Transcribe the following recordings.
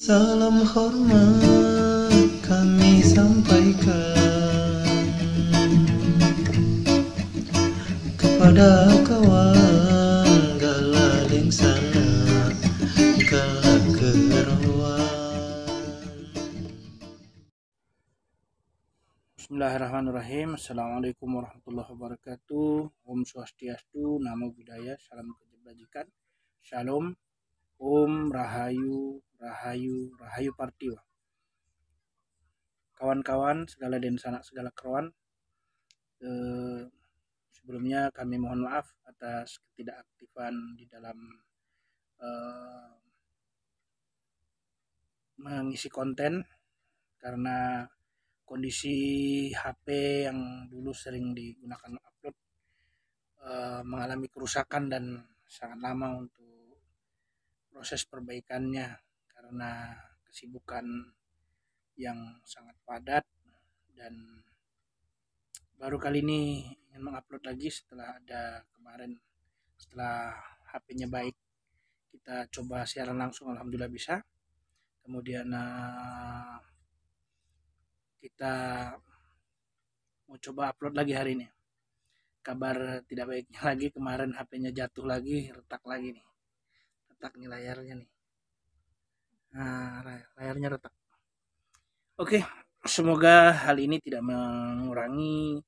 Salam hormat kami sampaikan kepada kawan galaling sana galak kerawan. Bismillahirrahmanirrahim. Assalamualaikum warahmatullahi wabarakatuh. Om Swastiastu, Namo Buddhaya, Salam Kebajikan, Shalom, Om Rahayu, Rahayu, Rahayu Partiwa. Kawan-kawan, segala den sanak segala keruan. Eh, sebelumnya kami mohon maaf atas ketidakaktifan di dalam eh, mengisi konten karena kondisi HP yang dulu sering digunakan upload eh, mengalami kerusakan dan sangat lama untuk proses perbaikannya karena kesibukan yang sangat padat dan baru kali ini ingin mengupload lagi setelah ada kemarin setelah HP-nya baik. Kita coba siaran langsung alhamdulillah bisa. Kemudian eh, kita mau coba upload lagi hari ini. Kabar tidak baiknya lagi kemarin HP-nya jatuh lagi retak lagi nih retak nih layarnya nih. Nah lay- layarnya retak. Oke semoga hal ini tidak mengurangi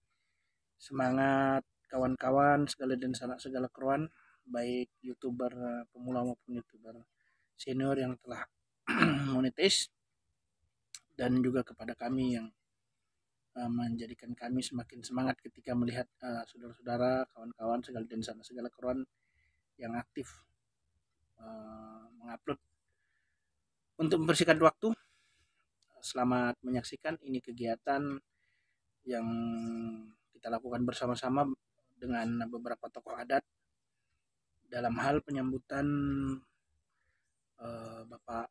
semangat kawan-kawan segala dan segala keruan baik youtuber eh, pemula maupun youtuber senior yang telah monetis dan juga kepada kami yang uh, menjadikan kami semakin semangat ketika melihat uh, saudara-saudara, kawan-kawan segala dan sana segala keruan yang aktif uh, mengupload. Untuk membersihkan waktu, selamat menyaksikan ini kegiatan yang kita lakukan bersama-sama dengan beberapa tokoh adat dalam hal penyambutan uh, Bapak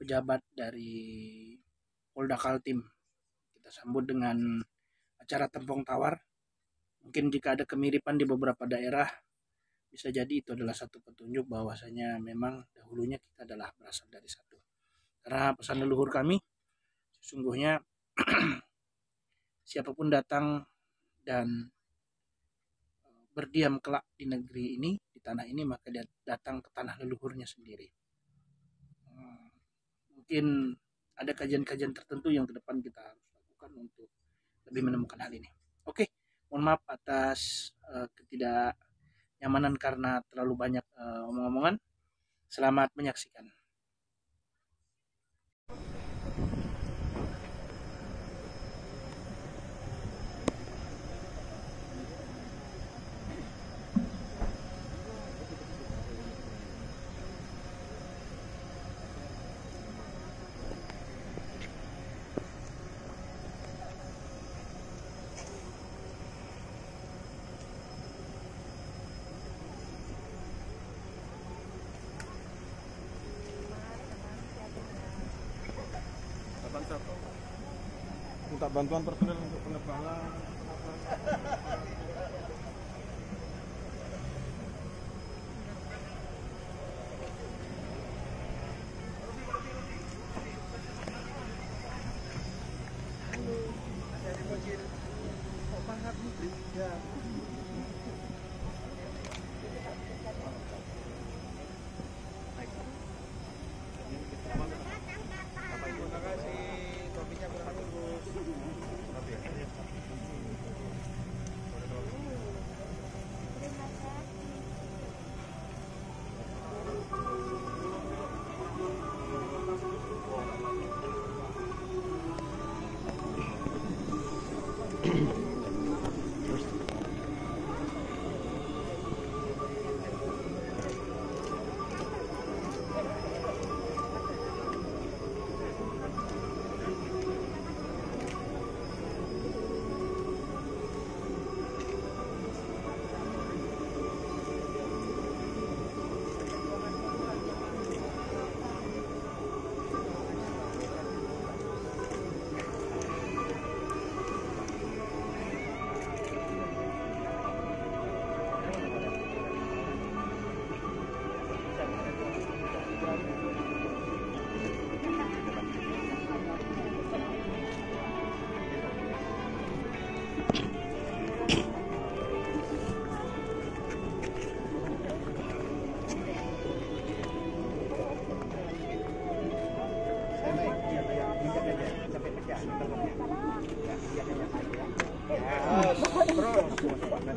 pejabat dari Polda Kaltim. Kita sambut dengan acara tempong tawar. Mungkin jika ada kemiripan di beberapa daerah, bisa jadi itu adalah satu petunjuk bahwasanya memang dahulunya kita adalah berasal dari satu. Karena pesan leluhur kami, sesungguhnya siapa pun datang dan eh, berdiam kelak di negeri ini, di tanah ini, maka dia datang ke tanah leluhurnya sendiri. Hmm, mungkin ada kajian-kajian tertentu yang ke depan kita harus lakukan untuk lebih menemukan hal ini. Oke, mohon maaf atas uh, ketidaknyamanan karena terlalu banyak uh, omong-omongan. Selamat menyaksikan. Minta bantuan personel untuk Mm-hmm. penerbangan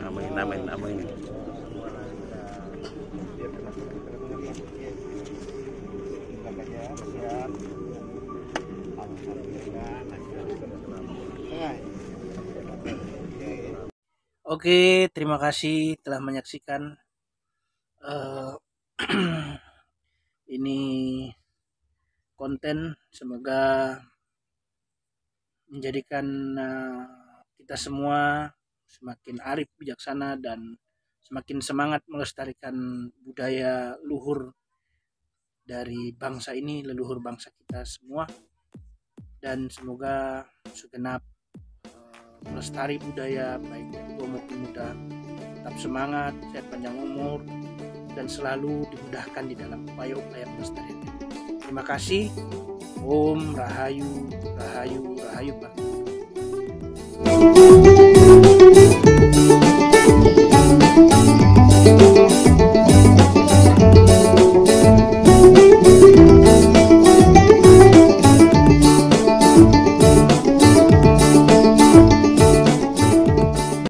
Amin, amin, amin. Oke, terima kasih telah menyaksikan eh, ini konten. Semoga menjadikan eh, kita semua semakin arif, bijaksana, dan semakin semangat melestarikan budaya luhur dari bangsa ini, leluhur bangsa kita semua. Dan semoga segenap melestari budaya baik dari tua maupun muda tetap semangat, sehat panjang umur, dan selalu dimudahkan di dalam upaya-upaya pelestarian. Terima kasih. Om Rahayu, Rahayu, Rahayu Pak.